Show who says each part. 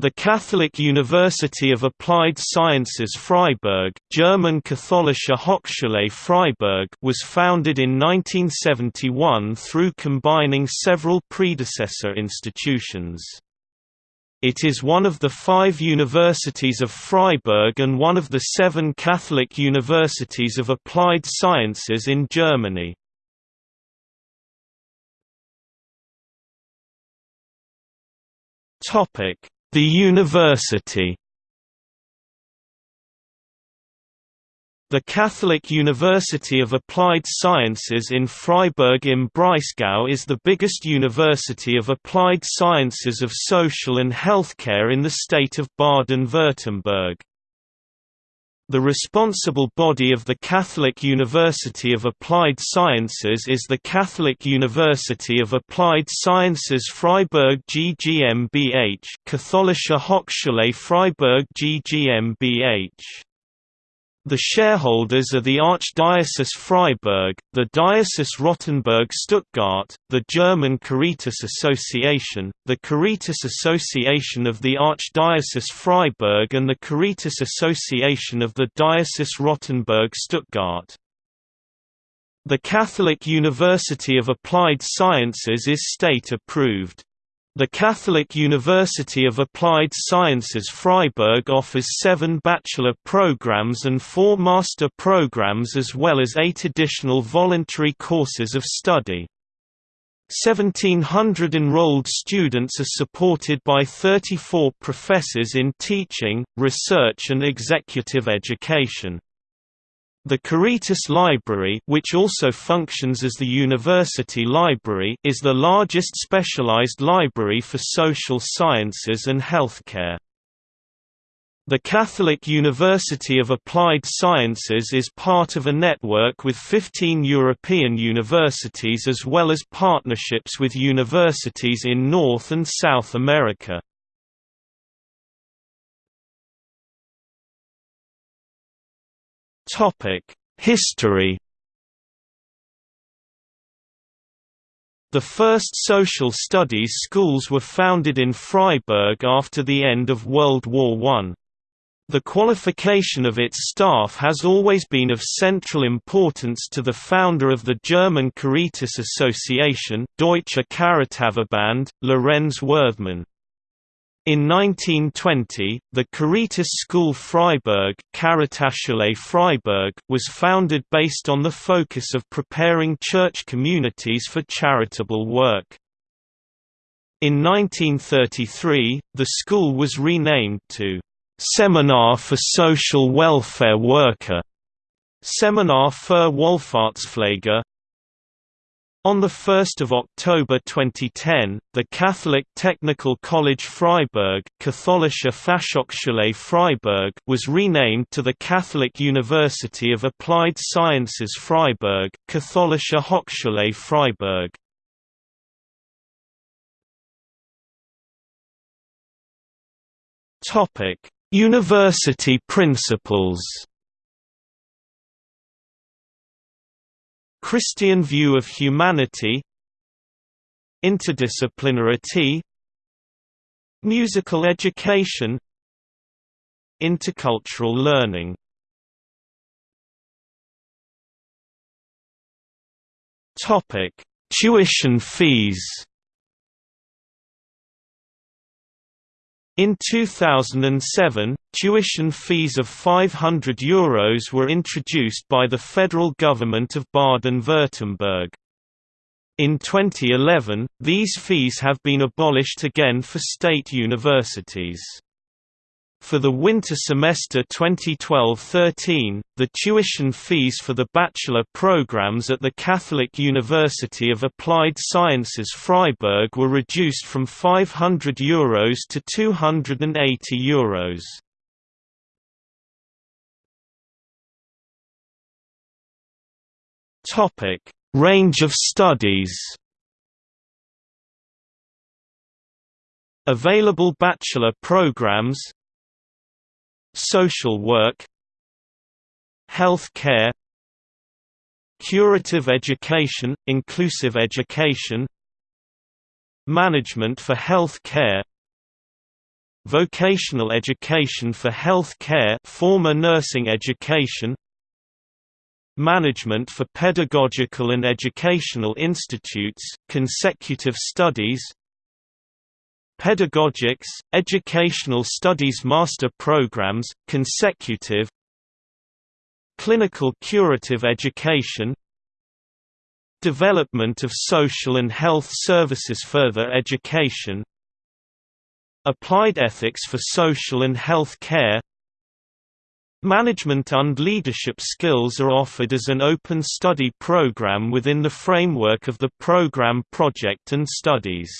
Speaker 1: The Catholic University of Applied Sciences Freiburg German Katholische Hochschule Freiburg was founded in 1971 through combining several predecessor institutions. It is one of the five universities of Freiburg and one of the seven Catholic universities of applied sciences in Germany. Topic the University The Catholic University of Applied Sciences in Freiburg im Breisgau is the biggest university of applied sciences of social and healthcare in the state of Baden-Württemberg. The responsible body of the Catholic University of Applied Sciences is the Catholic University of Applied Sciences Freiburg GmbH Katholische Hochschule Freiburg GmbH the shareholders are the Archdiocese Freiburg, the Diocese Rottenburg-Stuttgart, the German Caritas Association, the Caritas Association of the Archdiocese Freiburg and the Caritas Association of the Diocese Rottenburg-Stuttgart. The Catholic University of Applied Sciences is state-approved. The Catholic University of Applied Sciences Freiburg offers seven bachelor programs and four master programs as well as eight additional voluntary courses of study. 1,700 enrolled students are supported by 34 professors in teaching, research and executive education. The Caritas Library which also functions as the University Library is the largest specialized library for social sciences and healthcare. The Catholic University of Applied Sciences is part of a network with 15 European universities as well as partnerships with universities in North and South America. History The first social studies schools were founded in Freiburg after the end of World War I. The qualification of its staff has always been of central importance to the founder of the German Caritas Association Deutsche Caritasverband, Lorenz Werthmann. In 1920, the Caritas School Freiburg, Freiburg was founded based on the focus of preparing church communities for charitable work. In 1933, the school was renamed to Seminar for Social Welfare Worker, Seminar für Wohlfahrtspfleger, on 1 October 2010, the Catholic Technical College Freiburg Katholische Fachhochschule Freiburg was renamed to the Catholic University of Applied Sciences Freiburg Katholische Hochschule Freiburg. University principles Christian view of humanity Interdisciplinarity Musical education Intercultural learning. Tuition fees In 2007, tuition fees of €500 Euros were introduced by the federal government of Baden-Württemberg. In 2011, these fees have been abolished again for state universities. For the winter semester 2012–13, the tuition fees for the bachelor programs at the Catholic University of Applied Sciences Freiburg were reduced from €500 Euros to €280 Euros. Topic: Range of studies. Available bachelor programs Social work Health care Curative education, inclusive education Management for health care vocational education for health care former nursing education management for pedagogical and educational institutes consecutive studies pedagogics educational studies master programs consecutive clinical curative education development of social and health services further education Applied ethics for social and health care Management and leadership skills are offered as an open study program within the framework of the program Project and Studies.